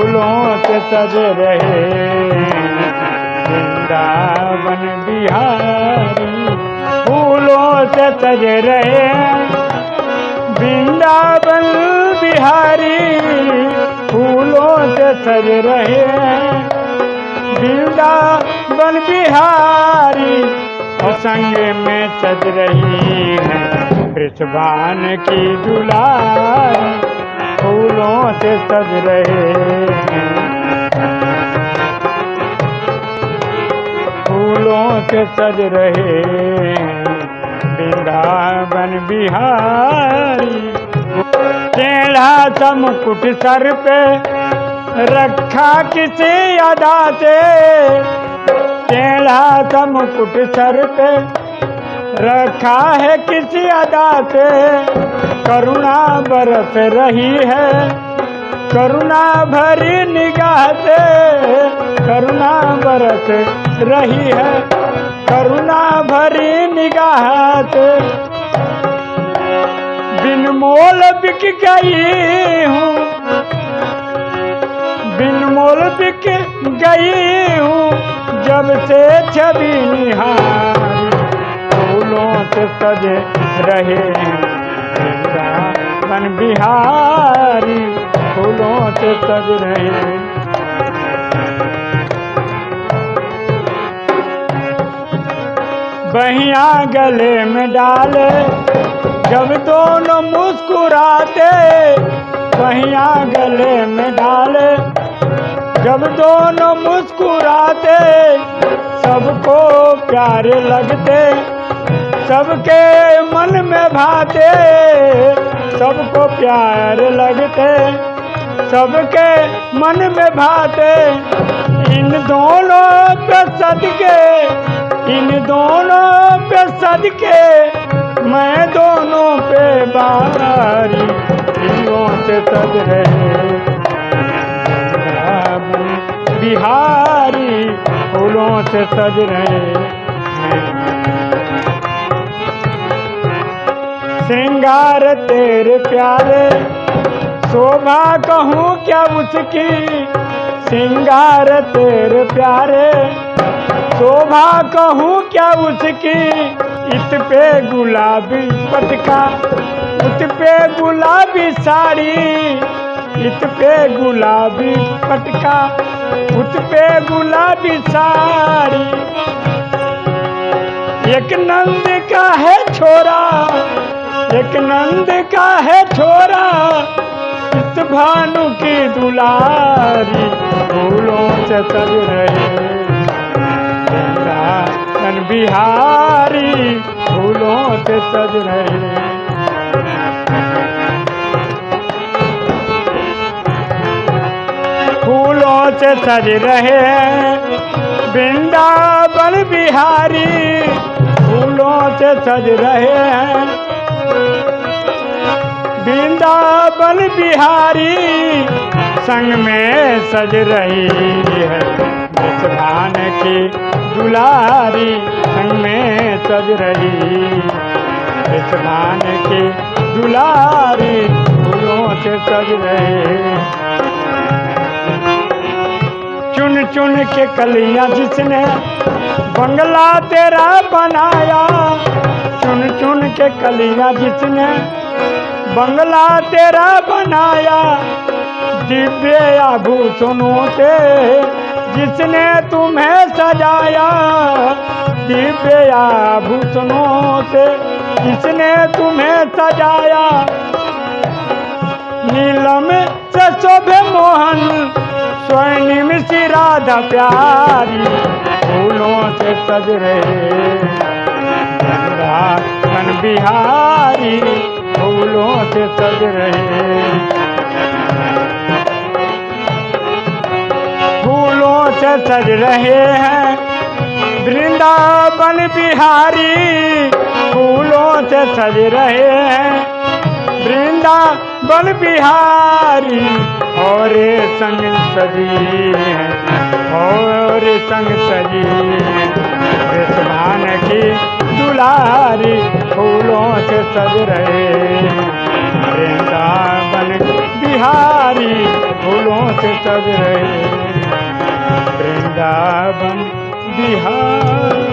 फूलों से सज रहे। वृंदावन बिहारी, फूलों से सज रहे। वृंदावन बिहारी, फूलों से सज रहे। वृंदावन बिहारी संग में सज रही है। वृषभान की दुलारी, फूलों से सज रहे। फूलों सज रहे वृंदावन बिहारी। टेढ़ा सा मुकुट सर पे रखा किसी अदा से। टेढ़ा सा मुकुट सर पे रखा है किसी अदा से। करुणा बरस रही है करुणा भरी निगाह से करुणा बरस रही है। करुणा भरी निगाह से। बिन मोल बिक गई हूँ। बिन मोल बिक गई हूँ। जब से छवि निहारी फूलों से सजे रहे वृंदावन बिहारी से सज रहे बहिया गले में डाले, जब दोनों मुस्कुराते, बहिया गले में डाले, जब दोनों मुस्कुराते, सबको प्यारे लगते, सबके मन में भाते, सबको प्यार लगते। सबके मन में भाते। इन दोनों पे सदके, इन दोनों पे सदके। मैं दोनों पे बारी से सज रहे। बिहारी फूलों से सज रहे। श्रृंगार तेरे प्यारे शोभा कहूँ क्या उसकी सिंगार तेरे प्यारे। शोभा कहूँ क्या उसकी इत पे गुलाबी पटका, इत पे गुलाबी साड़ी, इत पे गुलाबी पटका, उत पे गुलाबी साड़ी। एक नंद का है छोरा, एक नंद का है छोरा इस भानु की दुलारी, फूलों से सज रहे। बिहारी, फूलों से सज रहे। फूलों से सज रहे वृंदावन बिहारी, फूलों से सज रहे हैं। वृंदावन बिहारी संग में सज रही है। भान की दुलारी संग में सज रही भान की दुलारी फूलों से सज रहे चुन चुन के कलियाँ जिसने बंगला तेरा बनाया, चुन चुन के कलियाँ जिसने बंगला तेरा बनाया। दिव्य आभूषणों से जिसने तुम्हें सजाया। दिव्य आभूषणों से जिसने तुम्हें सजाया। नीलम से शोभे मोहन स्वर्णिम सी राधा प्यारी। फूलों से सज रहे। बिहारी फूलों से सज रहे। फूलों से सज रहे हैं। वृंदावन बिहारी फूलों से सज रहे हैं। वृंदावन बिहारी और संग सजी और संग सजी भान की दुलारी फूलों से सज रहे। वृंदावन बिहारी फूलों सज रहे। वृंदावन बिहार।